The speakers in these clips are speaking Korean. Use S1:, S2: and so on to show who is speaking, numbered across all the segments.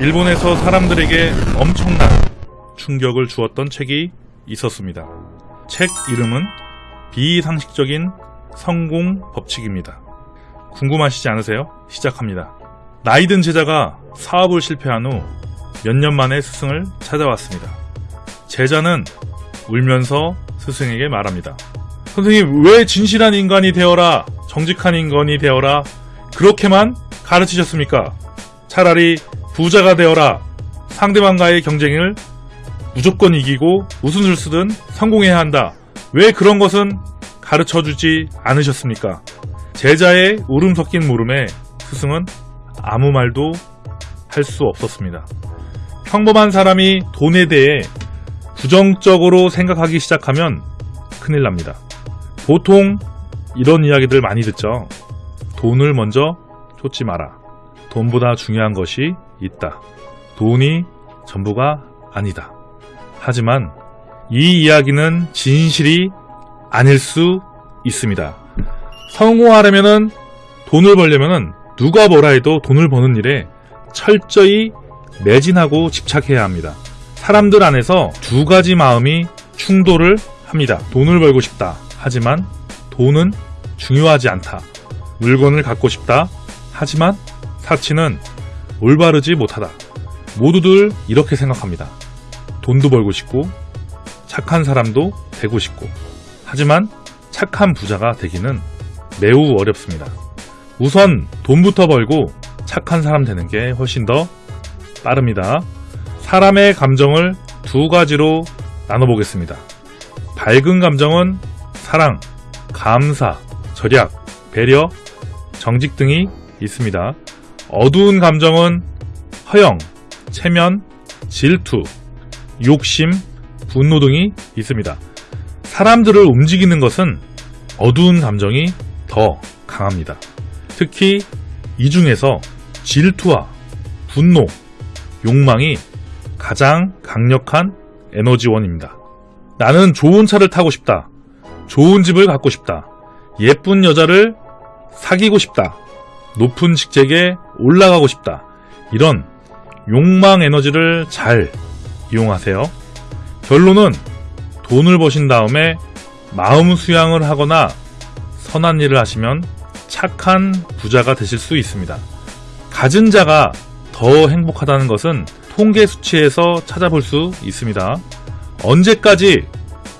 S1: 일본에서 사람들에게 엄청난 충격을 주었던 책이 있었습니다. 책 이름은 비상식적인 성공 법칙입니다. 궁금하시지 않으세요? 시작합니다. 나이든 제자가 사업을 실패한 후 몇 년 만에 스승을 찾아왔습니다. 제자는 울면서 스승에게 말합니다. 선생님, 왜 진실한 인간이 되어라, 정직한 인간이 되어라, 그렇게만 가르치셨습니까? 차라리 부자가 되어라, 상대방과의 경쟁을 무조건 이기고 무슨 술 쓰든 성공해야 한다. 왜 그런 것은 가르쳐 주지 않으셨습니까? 제자의 울음 섞인 물음에 스승은 아무 말도 할 수 없었습니다. 평범한 사람이 돈에 대해 부정적으로 생각하기 시작하면 큰일 납니다. 보통 이런 이야기들 많이 듣죠. 돈을 먼저 쫓지 마라. 돈보다 중요한 것이 있다. 돈이 전부가 아니다. 하지만 이 이야기는 진실이 아닐 수 있습니다. 성공하려면은 돈을 벌려면은 누가 뭐라 해도 돈을 버는 일에 철저히 매진하고 집착해야 합니다. 사람들 안에서 두 가지 마음이 충돌을 합니다. 돈을 벌고 싶다. 하지만 돈은 중요하지 않다. 물건을 갖고 싶다. 하지만 사치는 올바르지 못하다. 모두들 이렇게 생각합니다. 돈도 벌고 싶고 착한 사람도 되고 싶고 하지만 착한 부자가 되기는 매우 어렵습니다. 우선 돈부터 벌고 착한 사람 되는 게 훨씬 더 빠릅니다. 사람의 감정을 두 가지로 나눠보겠습니다. 밝은 감정은 사랑, 감사, 절약, 배려, 정직 등이 있습니다. 어두운 감정은 허영, 체면, 질투, 욕심, 분노 등이 있습니다. 사람들을 움직이는 것은 어두운 감정이 더 강합니다. 특히 이 중에서 질투와 분노, 욕망이 가장 강력한 에너지원입니다. 나는 좋은 차를 타고 싶다. 좋은 집을 갖고 싶다. 예쁜 여자를 사귀고 싶다. 높은 직책에 올라가고 싶다. 이런 욕망 에너지를 잘 이용하세요. 결론은 돈을 버신 다음에 마음 수양을 하거나 선한 일을 하시면 착한 부자가 되실 수 있습니다. 가진 자가 더 행복하다는 것은 통계 수치에서 찾아볼 수 있습니다. 언제까지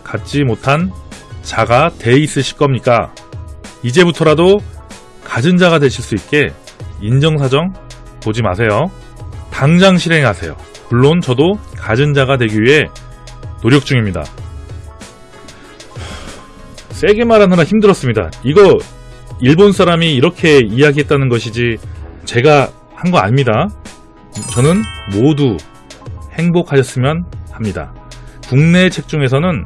S1: 갖지 못한 자가 돼 있으실 겁니까? 이제부터라도 가진 자가 되실 수 있게 인정사정 보지 마세요. 당장 실행하세요. 물론 저도 가진 자가 되기 위해 노력 중입니다. 세게 말하느라 힘들었습니다. 이거 일본 사람이 이렇게 이야기했다는 것이지 제가 한 거 아닙니다. 저는 모두 행복하셨으면 합니다. 국내 책 중에서는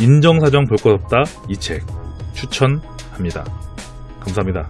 S1: 인정사정 볼 것 없다 이 책 추천합니다. 감사합니다.